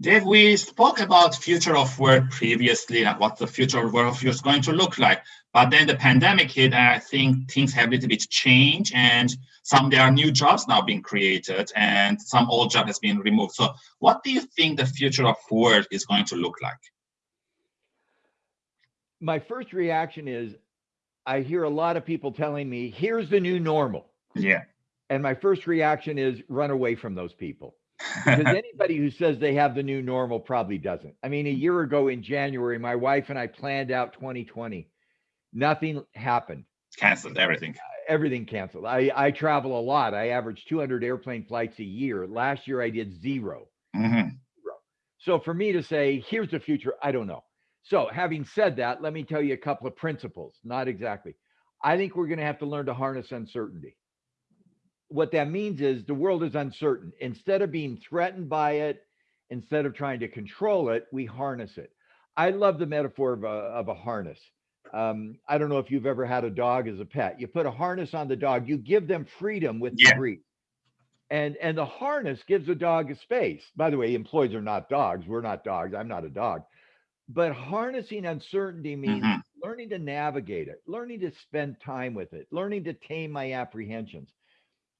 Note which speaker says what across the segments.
Speaker 1: Dave, we spoke about future of work previously, and what the future of work is going to look like. But then the pandemic hit, and I think things have a little bit changed, and some there are new jobs now being created, and some old job has been removed. So, what do you think the future of work is going to look like?
Speaker 2: My first reaction is, I hear a lot of people telling me, "Here's the new normal."
Speaker 1: Yeah.
Speaker 2: And my first reaction is, run away from those people because anybody who says they have the new normal probably doesn't. I mean, a year ago in January, my wife and I planned out 2020. Nothing happened.
Speaker 1: Canceled everything.
Speaker 2: Everything canceled. I, I travel a lot. I average 200 airplane flights a year. Last year, I did 0
Speaker 1: Mhm.
Speaker 2: Zero. So for me to say, here's the future, I don't know. So having said that, let me tell you a couple of principles. Not exactly. I think we're going to have to learn to harness uncertainty what that means is the world is uncertain. Instead of being threatened by it, instead of trying to control it, we harness it. I love the metaphor of a, of a harness. Um, I don't know if you've ever had a dog as a pet. You put a harness on the dog, you give them freedom with
Speaker 1: Yeah.
Speaker 2: the breed. And and the harness gives the dog a space. By the way, employees are not dogs. We're not dogs. I'm not a dog. But harnessing uncertainty means
Speaker 1: Mhm.
Speaker 2: learning to navigate it, learning to spend time with it, learning to tame my apprehensions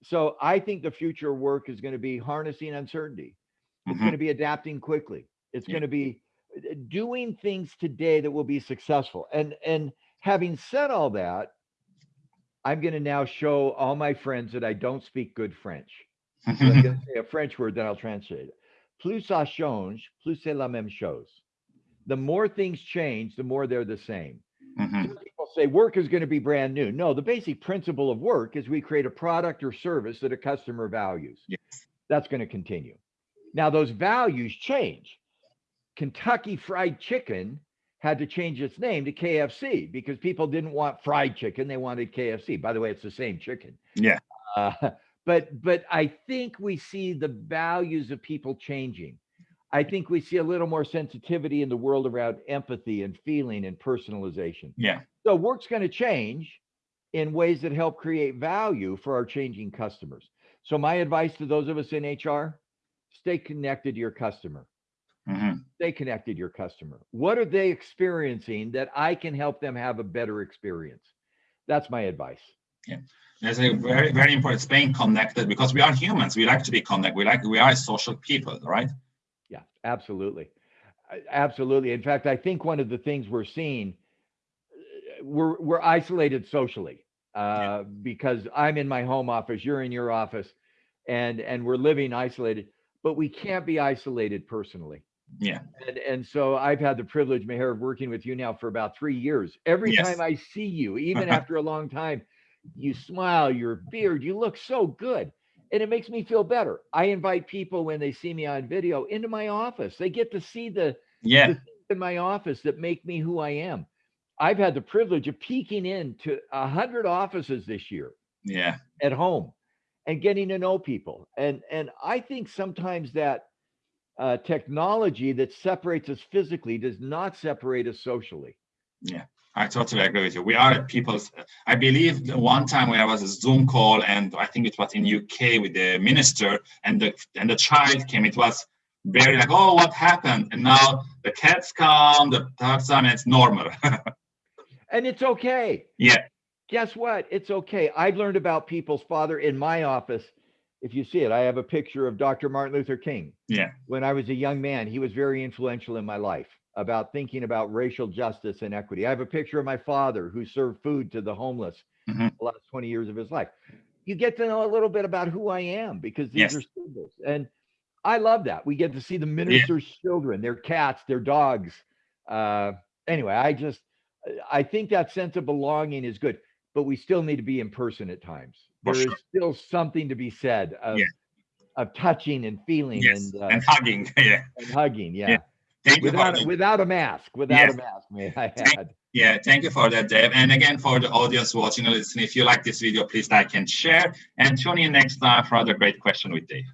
Speaker 2: so I think the future work is going to be harnessing uncertainty. It's
Speaker 1: Mhm.
Speaker 2: going to be adapting quickly. It's
Speaker 1: Yeah.
Speaker 2: going to be uh, doing things today that will be successful. And and having said all that, I'm going to now show all my friends that I don't speak good French. So I'm going to say a French word, then I'll translate it. Plus ça change, plus c'est la même chose. The more things change, the more they're the same. Some people say work is going to be brand new. No, the basic principle of work is we create a product or service that a customer values.
Speaker 1: Yes.
Speaker 2: That's going to continue. Now, those values change. Kentucky Fried Chicken had to change its name to KFC because people didn't want fried chicken; they wanted KFC. By the way, it's the same chicken.
Speaker 1: Yeah.
Speaker 2: Uh, but but I think we see the values of people changing. I think we see a little more sensitivity in the world around empathy and feeling and personalization.
Speaker 1: Yeah.
Speaker 2: So work's going to change in ways that help create value for our changing customers. So my advice to those of us in HR, stay connected to your customer.
Speaker 1: Mhm.
Speaker 2: Stay connected to your customer. What are they experiencing that I can help them have a better experience? That's my advice.
Speaker 1: Yeah, that's a very, very important. Staying connected because we are humans. We like to be connected. We like we are social people, right?
Speaker 2: Yeah, absolutely. Absolutely. In fact, I think one of the things we're seeing, uh, we're we're isolated socially uh, because I'm in my home office, you're in your office, and and we're living isolated, but we can't be isolated personally.
Speaker 1: Yeah.
Speaker 2: And and so I've had the privilege, Maher, of working with you now for about three years. Every
Speaker 1: Yes.
Speaker 2: time I see you, even after a long time, you smile, your beard, you look so good. And it makes me feel better. I invite people when they see me on video into my office. They get to see the,
Speaker 1: Yeah.
Speaker 2: the things in my office that make me who I am. I've had the privilege of peeking into a hundred offices this year
Speaker 1: Yeah.
Speaker 2: at home and getting to know people. And and I think sometimes that uh, technology that separates us physically does not separate us socially.
Speaker 1: Yeah. I totally agree with you. We are at people's. I believe one time when I was a Zoom call, and I think it was in UK with the minister, and the and the child came. It was very like, oh, what happened? And now the cats come, the dogs come, and it's normal.
Speaker 2: And it's okay.
Speaker 1: yeah.
Speaker 2: Guess what? It's okay. I've learned about people's father in my office. If you see it, I have a picture of Dr. Martin Luther King.
Speaker 1: Yeah.
Speaker 2: When I was a young man, he was very influential in my life about thinking about racial justice and equity. I have a picture of my father who served food to the homeless
Speaker 1: Mhm.
Speaker 2: the last 20 years of his life. You get to know a little bit about who I am because these
Speaker 1: Yes.
Speaker 2: are symbols. And I love that. We get to see the minister's children, their cats, their dogs. Uh, anyway, I just, I think that sense of belonging is good, but we still need to be in person at times.
Speaker 1: For
Speaker 2: There is
Speaker 1: sure.
Speaker 2: still something to be said of,
Speaker 1: Yeah.
Speaker 2: of touching and feeling
Speaker 1: Yes.
Speaker 2: and, uh,
Speaker 1: and hugging. Yeah.
Speaker 2: and hugging. Yeah.
Speaker 1: Yeah. Thank you
Speaker 2: Without, without a mask, without
Speaker 1: Yes.
Speaker 2: a mask, may I
Speaker 1: Thank-. Yeah, thank you for that, Dave. And again, for the audience watching and listening, if you like this video, please like and share. And tune in next time for another great question with Dave.